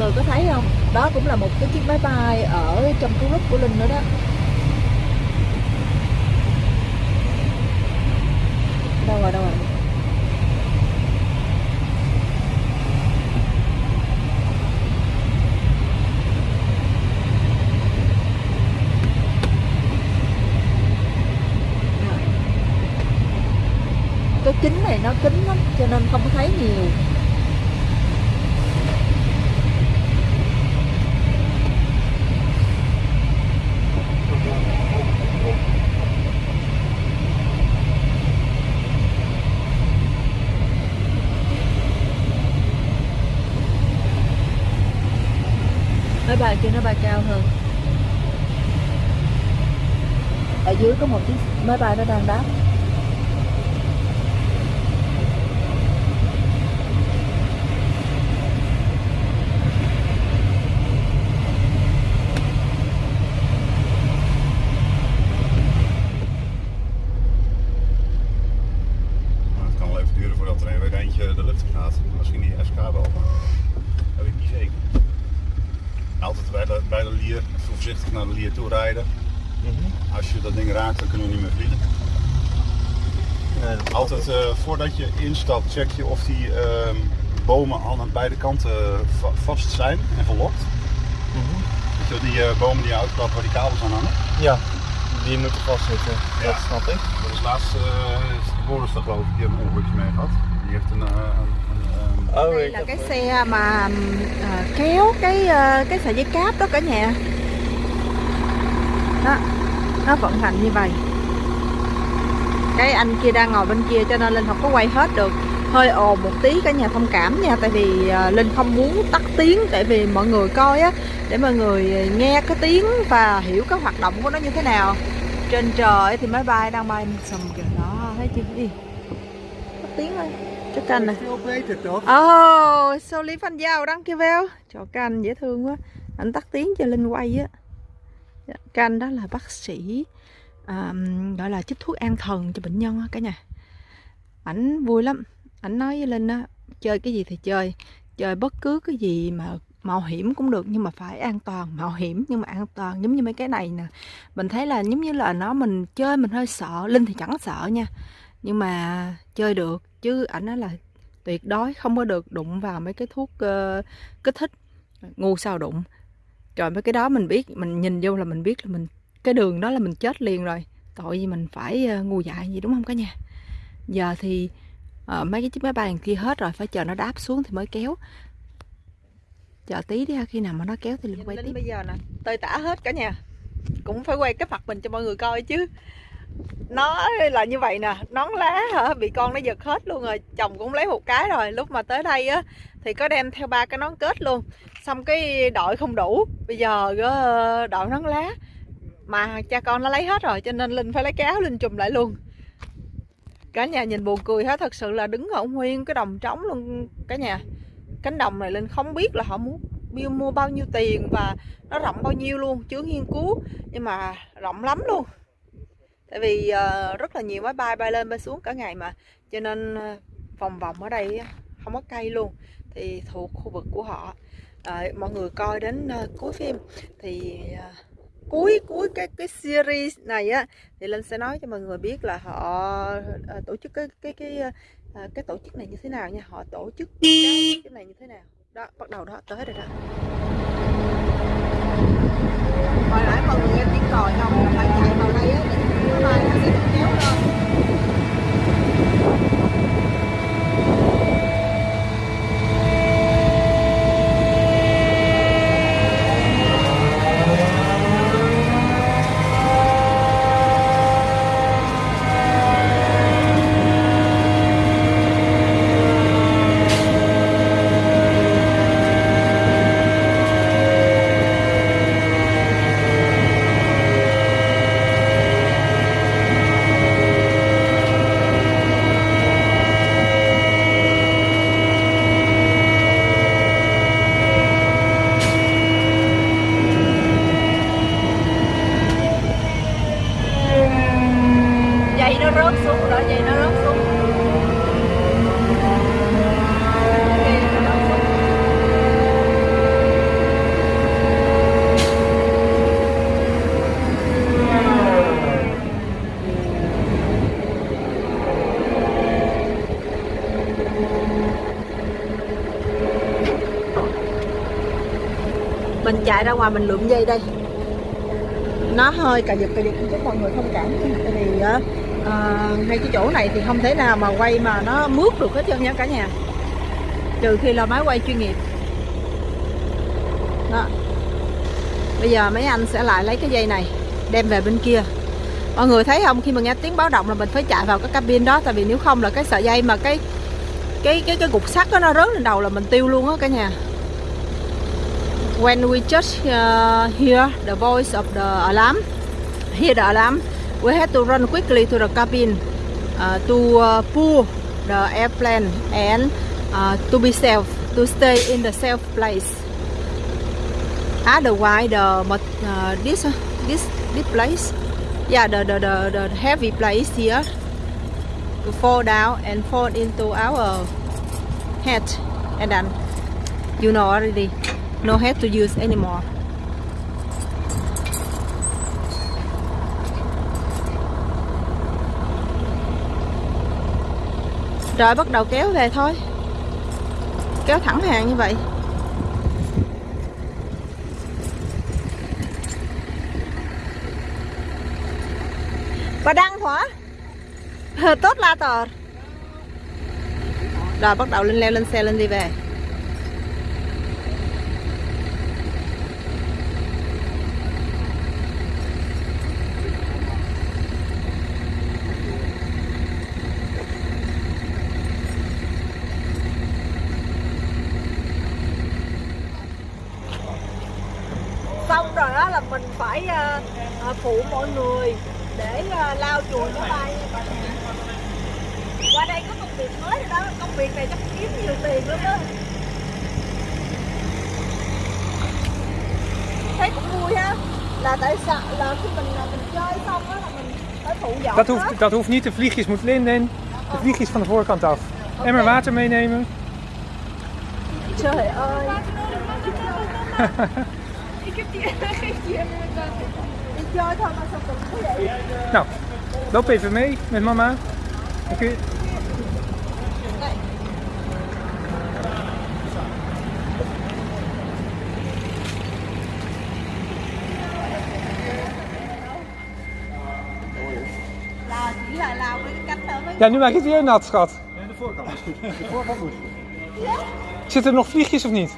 người có thấy không? Đó cũng là một cái chiếc máy bay ở trong cái group của linh nữa đó. Đâu rồi đâu rồi? Cái kính này nó kính lắm, cho nên không có thấy nhiều. Bà kia nó bay cao hơn. Ở dưới có một chiếc máy bay nó đang đáp. Rijden. Als je dat ding raakt, dan kunnen we niet meer vliegen. Altijd eh, voordat je instapt, check je of die ehm, bomen al aan beide kanten va- vast zijn en verlokt. Weet je wel, die eh, bomen die je uitklapt waar die kabels aan hangen. Ja, die moeten vastzitten. Ja. Dat snap ik. Dat is laatst uh, Boris dat geloof ik, die heeft een ongelukje mee gehad. Die heeft een, eh, een, Oh, đây là cái xe mà à, kéo cái à, cái sợi dây cáp đó cả nhà đó. Nó vận hành như vậy. Cái anh kia đang ngồi bên kia cho nên linh không có quay hết được. Hơi ồn một tí cả nhà thông cảm nha. Tại vì à, linh không muốn tắt tiếng tại vì mọi người coi á để mọi người nghe cái tiếng và hiểu cái hoạt động của nó như thế nào. Trên trời thì máy bay đang bay sầm kìa. Đó thấy chưa? Đi tắt tiếng thôi cho canh nè. Ồ, oh, sao Lý phanh Giao đăng kia veo chỗ canh dễ thương quá. Anh tắt tiếng cho Linh quay á. Các anh đó là bác sĩ um, Gọi là chích thuốc an thần cho bệnh nhân cả nhà. Ảnh vui lắm. Ảnh nói với Linh á Chơi cái gì thì chơi Chơi bất cứ cái gì mà mạo hiểm cũng được nhưng mà phải an toàn mạo hiểm nhưng mà an toàn giống như mấy cái này nè. Mình thấy là giống như là nó mình chơi mình hơi sợ linh thì chẳng sợ nha. Nhưng mà chơi được chứ ảnh nói là tuyệt đối không có được đụng vào mấy cái thuốc uh, kích thích ngu sao đụng trời mấy cái đó mình biết mình nhìn vô là mình biết là mình cái đường đó là mình chết liền rồi. Tội gì mình phải ờ, ngu dại gì đúng không cả nhà? Giờ thì ờ, mấy cái chiếc máy bay đằng kia hết rồi phải chờ nó đáp xuống thì mới kéo. Chờ tí đi ha, khi nào mà nó kéo thì mình quay tiếp. bây giờ nè tơi tả hết cả nhà. Cũng phải quay cái mặt mình cho mọi người coi chứ nó là như vậy nè, nón lá hả? Bị con nó giật hết luôn rồi, chồng cũng lấy một cái rồi. Lúc mà tới đây á, thì có đem theo ba cái nón kết luôn. Xong cái đội không đủ, bây giờ ờ, đội nón lá mà cha con nó lấy hết rồi, cho nên linh phải lấy cái áo linh chùm lại luôn. Cả nhà nhìn buồn cười hết, thật sự là đứng ở nguyên cái đồng trống luôn cả nhà. Cánh đồng này linh không biết là họ muốn mua- bao nhiêu tiền và nó rộng bao nhiêu luôn chứ nghiên cứu. Nhưng mà rộng lắm luôn tại vì uh, rất là nhiều máy bay bay lên bay xuống cả ngày mà. Cho nên ờ, vòng vòng ở đây không có cây luôn. Thì thuộc khu vực của họ. Ờ, mọi người coi đến uh, cuối phim thì uh, cuối cuối cái cái series này á thì linh sẽ nói cho mọi người biết là họ uh, tổ chức cái cái cái uh, cái tổ chức này như thế nào nha. Họ tổ chức cái tổ chức này như thế nào. Đó bắt đầu đó tới rồi đó. Hồi nãy mọi người nghe tiếng còi không? Là phải chạy vào đây á để máy bay nó sẽ được kéo lên dây nó rớt xuống rồi dây nó rớt xuống Dây nó rớt xuống chạy ra ngoài mình lượm dây đây. Nó hơi cà giật cà giật chứ mọi người thông cảm. Tại vì uh, ngay cái chỗ này thì không thể nào mà quay mà nó mướt được hết trơn nha cả nhà. Trừ khi là máy quay chuyên nghiệp. Đó. Bây giờ mấy anh sẽ lại lấy cái dây này đem về bên kia. Mọi người thấy không? Khi mà nghe tiếng báo động là mình phải chạy vào cái cabin đó tại vì nếu không là cái sợi dây mà cái cái cái cái cục sắt đó nó rớt lên đầu là mình tiêu luôn á cả nhà. When we just uh, hear the voice of the alarm hear the alarm we have to run quickly to the cabin uh, to uh, pull the airplane and uh, to be safe to stay in the safe place. Otherwise the uh, this this this place yeah the, the the the heavy place here to fall down and fall into our head. And then you know already no head to use anymore. Rồi bắt đầu kéo về thôi. Kéo thẳng hàng như vậy. Và đăng hỏa tốt la tờ. Rồi bắt đầu lên leo, lên xe, lên đi về. Phụ mọi người để uh, lau chùi máy bay qua đây có công việc mới rồi đó công việc này chắc kiếm nhiều tiền lắm đó thấy cũng vui ha là tại sao là khi mình mình chơi xong á là mình phải phụ dọn Dat hoeft, dat hoeft niet, de vliegjes moet Lin in. De vliegjes van de voorkant af. Emmer water meenemen. trời ơi Ik heb die, geef die even met water. Nou, loop even mee met mama. Dan kun je... là chỉ là lau cái cánh thôi với Ja, nu maak je het weer nat, schat. Ja, de voorkant is goed. De voorkant moet goed. Zitten er nog vliegjes of niet?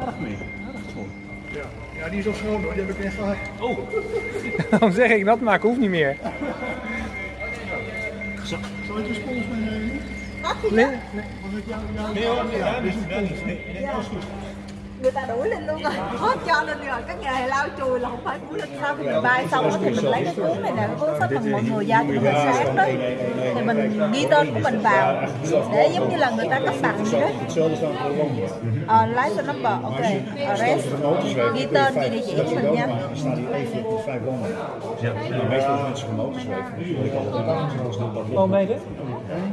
Erg mee. Ja. die is ook schoon hoor. Die heb ik net gehad. Oh. Dan zeg ik nat maken hoeft niet meer. Zal ik de spons meenemen? Nee, Nee. Hoor, nee, dat is goed. người ta đuổi lên luôn rồi. Hết cho lên rồi. Cái nghề lau chùi là không phải của linh sau khi mình bay xong đó thì mình lấy cái cuốn này nè. Cuốn sách mà mọi người giao cho mình sáng đó. Thì mình ghi tên của mình vào. Để giống như là người ta cấp bằng vậy đó Uh, license number, okay. Arrest. Die niet van ja. Dan staat hier landen. de oh, zijn mede?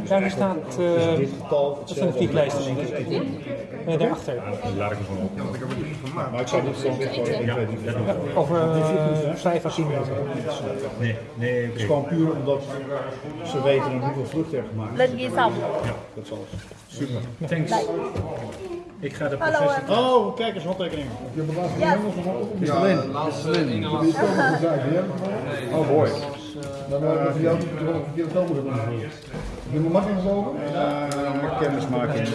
Daar staat uh, een de denk ik. Daarachter. Laat ik ervan op. Maar ik zou dit gewoon Over eh, vijf à tien minuten. Nee, nee. Het is gewoon puur omdat ze weten hoeveel vluchten er gemaakt is. Let je Ja, dat is alles. Super. Thanks. Ik ga naar. Oh, kijk eens, handtekeningen. Je de Ja, de laatste is Oh, boy. Dus, eh, Dan hebben we voor jou de verkeerde. Moeten doen. Je moet makkelijk gelopen? Ja, kennismaking.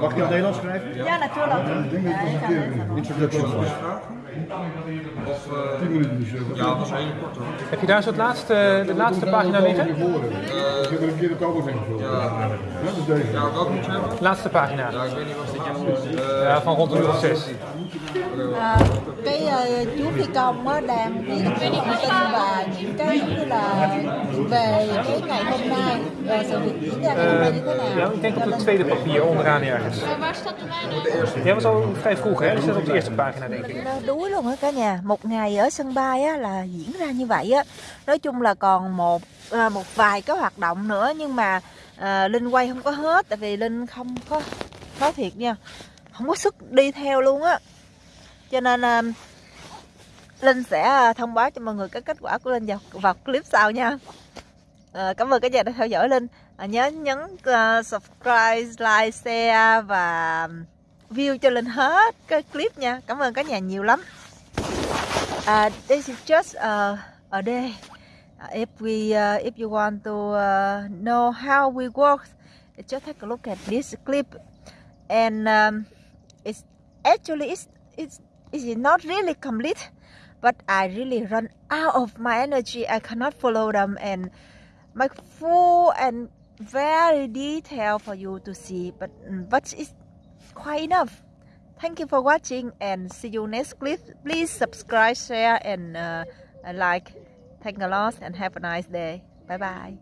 Mag ik in het Nederlands schrijven? ja natuurlijk ja, ik kan het. Introduction. Of, uh, ja, dat was heel kort hoor. Heb je daar zo het laatste, de laatste pagina liggen? Uh, ja, ja, welke moet je hebben? Laatste pagina. Ja, ik weet niet wat dit je moet. Ja, van rond de uur of zes. À, cái ờ, chú phi công á đang viết cái thông tin và những cái giống như là về cái ngày hôm nay rồi sự việc diễn ra ngày hôm nay như thế nào Ja, ik denk op het tweede papier onderaan ergens. Waar staat de wijn Jij was al vrij vroeg, hè? Die staat op de eerste pagina, denk ik. đuối luôn á cả nhà một ngày ở sân bay á là diễn ra như vậy á nói chung là còn một à, một vài cái hoạt động nữa nhưng mà à, linh quay không có hết tại vì linh không có nói thiệt nha không có sức đi theo luôn á cho nên uh, linh sẽ ờ, thông báo cho mọi người cái kết quả của linh vào, vào clip sau nha. À, cảm ơn cả nhà đã theo dõi linh. À, nhớ nhấn uh, subscribe like share và view cho linh hết cái clip nha. Cảm ơn cả nhà nhiều lắm. Uh, this is just uh, a day. Uh, if we uh, if you want to uh, know how we work just take a look at this clip. And um, it's actually it's it's it's not really complete? But I really run out of my energy. I cannot follow them. And make full and very detailed for you to see. But but it's quite enough. Thank you for watching and see you next clip. Please subscribe share and uh, like. Thank a lot and have a nice day. Bye bye